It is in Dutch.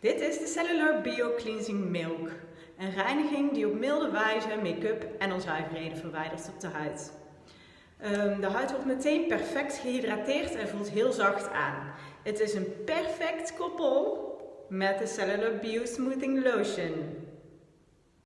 Dit is de Cellular Bio Cleansing Milk. Een reiniging die op milde wijze make-up en onzuiverheden verwijdert op de huid. Ehm, de huid wordt meteen perfect gehydrateerd en voelt heel zacht aan. Het is een perfect koppel met de Cellular Bio Smoothing Lotion.